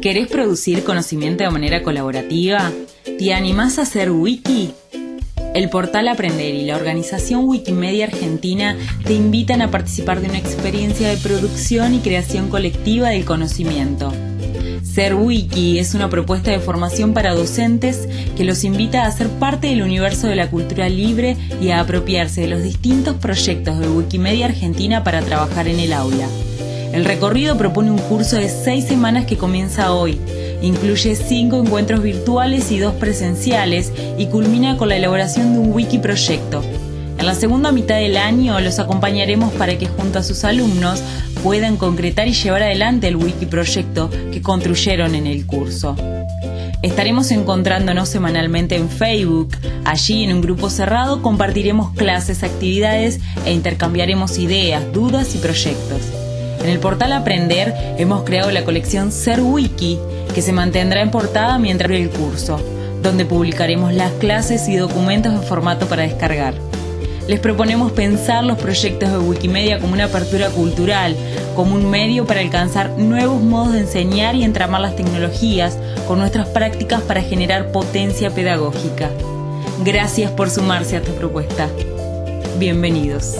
¿Querés producir conocimiento de manera colaborativa? ¿Te animás a hacer wiki? El portal Aprender y la organización Wikimedia Argentina te invitan a participar de una experiencia de producción y creación colectiva del conocimiento. Ser Wiki es una propuesta de formación para docentes que los invita a ser parte del universo de la cultura libre y a apropiarse de los distintos proyectos de Wikimedia Argentina para trabajar en el aula. El recorrido propone un curso de seis semanas que comienza hoy. Incluye cinco encuentros virtuales y dos presenciales y culmina con la elaboración de un wiki proyecto. En la segunda mitad del año los acompañaremos para que junto a sus alumnos puedan concretar y llevar adelante el wiki proyecto que construyeron en el curso. Estaremos encontrándonos semanalmente en Facebook. Allí, en un grupo cerrado, compartiremos clases, actividades e intercambiaremos ideas, dudas y proyectos. En el portal Aprender hemos creado la colección Ser Wiki, que se mantendrá en portada mientras el curso, donde publicaremos las clases y documentos en formato para descargar. Les proponemos pensar los proyectos de Wikimedia como una apertura cultural, como un medio para alcanzar nuevos modos de enseñar y entramar las tecnologías con nuestras prácticas para generar potencia pedagógica. Gracias por sumarse a esta propuesta. Bienvenidos.